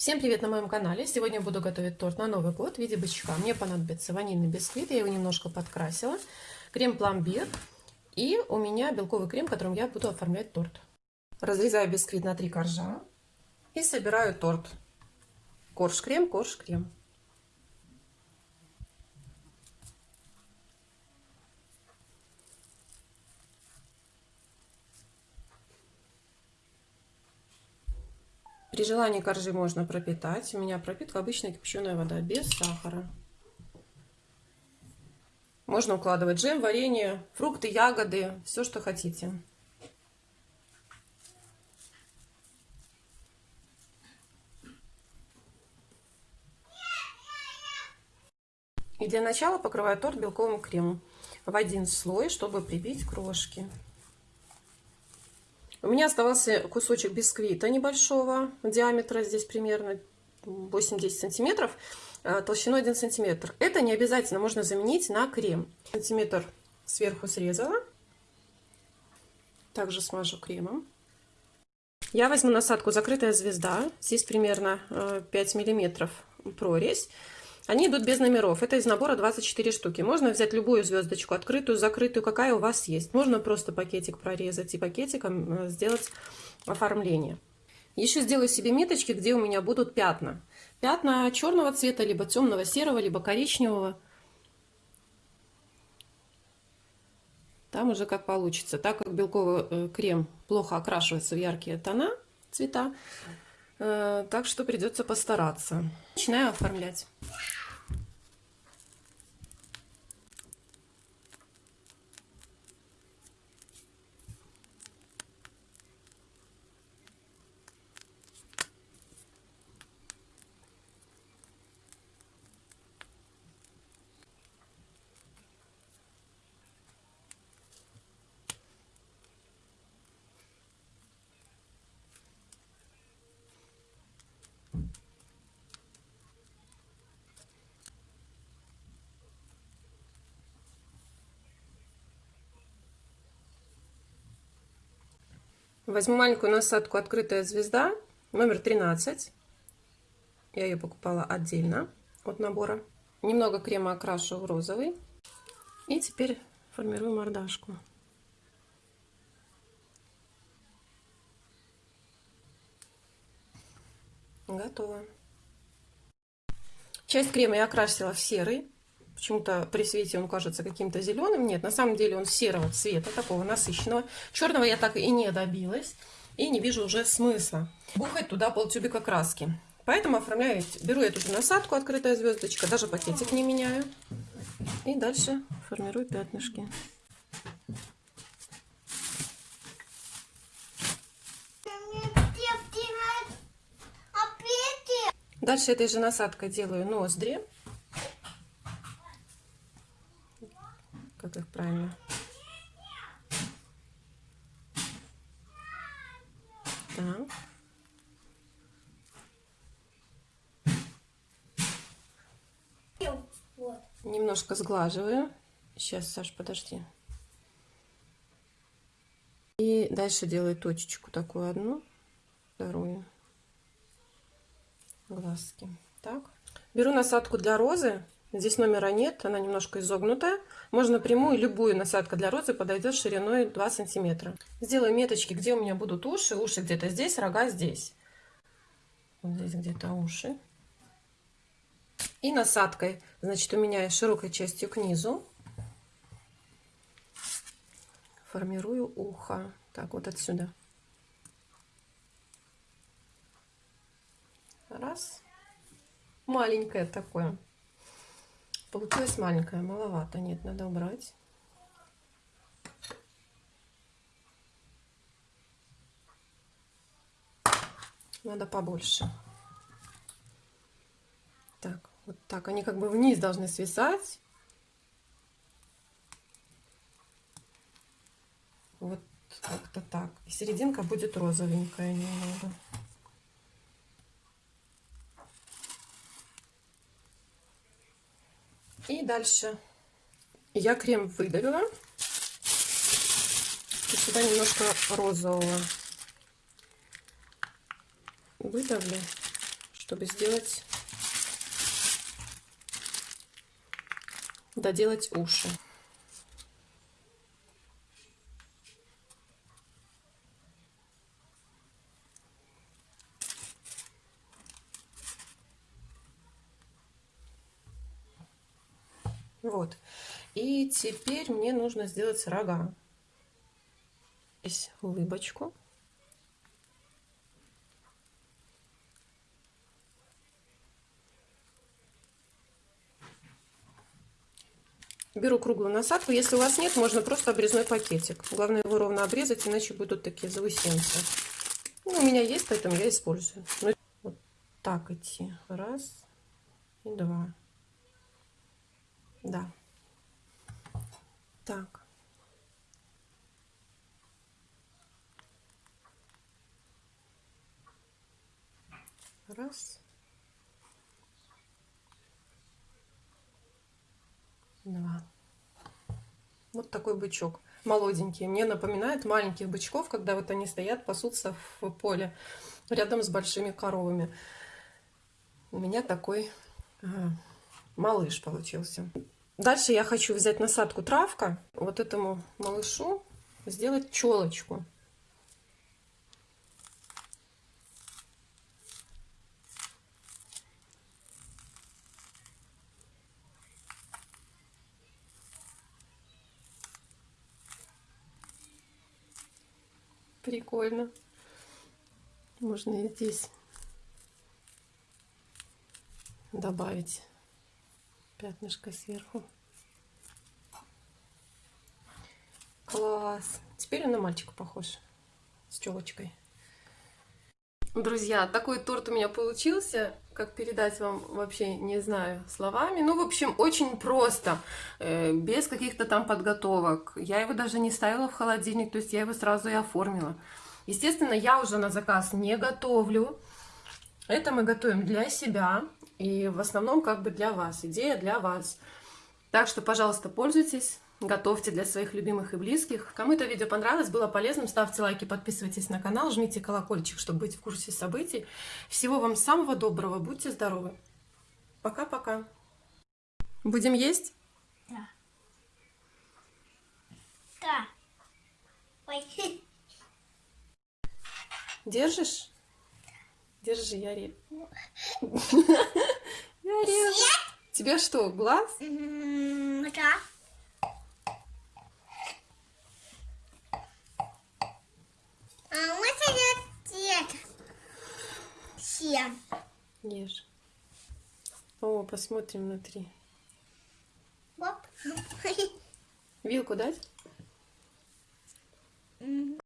Всем привет на моем канале! Сегодня буду готовить торт на Новый год в виде бычка. Мне понадобится ванильный бисквит, я его немножко подкрасила, крем-пломбир и у меня белковый крем, которым я буду оформлять торт. Разрезаю бисквит на три коржа и собираю торт. Корж-крем, корж-крем. При желании коржи можно пропитать. У меня пропитка обычная кипяченая вода, без сахара. Можно укладывать джем, варенье, фрукты, ягоды, все, что хотите. И для начала покрываю торт белковым кремом в один слой, чтобы прибить крошки. У меня оставался кусочек бисквита небольшого диаметра, здесь примерно 8-10 сантиметров, э, толщиной 1 сантиметр. Это не обязательно, можно заменить на крем. Сантиметр сверху срезала. Также смажу кремом. Я возьму насадку «Закрытая звезда». Здесь примерно 5 э, миллиметров прорезь. Они идут без номеров. Это из набора 24 штуки. Можно взять любую звездочку, открытую, закрытую, какая у вас есть. Можно просто пакетик прорезать и пакетиком э, сделать оформление. Еще сделаю себе меточки, где у меня будут пятна. Пятна черного цвета, либо темного серого, либо коричневого. Там уже как получится. Так как белковый э, крем плохо окрашивается в яркие тона, цвета, э, так что придется постараться. Начинаю оформлять. Возьму маленькую насадку «Открытая звезда», номер 13. Я ее покупала отдельно от набора. Немного крема окрашу в розовый. И теперь формирую мордашку. Готово. Часть крема я окрасила в серый. Почему-то при свете он кажется каким-то зеленым. Нет, на самом деле он серого цвета, такого насыщенного. Черного я так и не добилась. И не вижу уже смысла бухать туда полтюбика краски. Поэтому оформляю, беру эту насадку, открытая звездочка, даже пакетик не меняю. И дальше формирую пятнышки. Дальше этой же насадкой делаю ноздри. Как их правильно. Так. Немножко сглаживаю. Сейчас, Саш, подожди. И дальше делаю точечку такую одну, вторую. Глазки. Так. Беру насадку для розы Здесь номера нет, она немножко изогнутая. Можно прямую, любую насадка для розы подойдет шириной 2 сантиметра. Сделаю меточки, где у меня будут уши. Уши где-то здесь, рога здесь. Вот здесь где-то уши. И насадкой, значит, у меня широкой частью к низу. Формирую ухо. Так, вот отсюда. Раз. Маленькое такое. Получилось маленькая, маловато. Нет, надо убрать. Надо побольше. Так, вот так. Они как бы вниз должны свисать. Вот как-то так. И серединка будет розовенькая немного. И дальше я крем выдавила. И сюда немножко розового выдавлю, чтобы сделать, доделать уши. Вот. И теперь мне нужно сделать рога. Здесь улыбочку. Беру круглую насадку. Если у вас нет, можно просто обрезной пакетик. Главное его ровно обрезать, иначе будут такие заусенцы. Ну, у меня есть, поэтому я использую. Ну, вот так идти. Раз и два. Да. Так. Раз. Два. Вот такой бычок. Молоденький. Мне напоминает маленьких бычков, когда вот они стоят, пасутся в поле рядом с большими коровами. У меня такой малыш получился. Дальше я хочу взять насадку травка, вот этому малышу сделать челочку. Прикольно. Можно и здесь добавить пятнышко сверху. Класс. Теперь он на мальчика похож. С челочкой. Друзья, такой торт у меня получился. Как передать вам, вообще не знаю словами. Ну, в общем, очень просто. Э, без каких-то там подготовок. Я его даже не ставила в холодильник. То есть я его сразу и оформила. Естественно, я уже на заказ не готовлю. Это мы готовим для себя. И в основном как бы для вас, идея для вас. Так что, пожалуйста, пользуйтесь, готовьте для своих любимых и близких. Кому это видео понравилось, было полезным, ставьте лайки, подписывайтесь на канал, жмите колокольчик, чтобы быть в курсе событий. Всего вам самого доброго, будьте здоровы. Пока-пока. Будем есть? Да. Да. Ой. Держишь? Держи, я режу. Я режу. Тебе что, глаз? Да. А вот цвет. Всем. Ешь. О, посмотрим внутри. Оп. Вилку дать? Мгм.